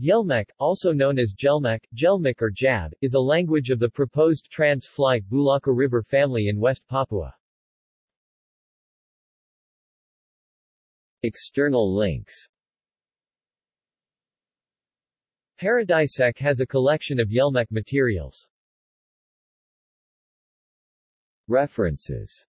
Yelmek, also known as Gelmek, Gelmik or Jab, is a language of the proposed Trans Fly Bulaka River family in West Papua. External links Paradisec has a collection of Yelmek materials. References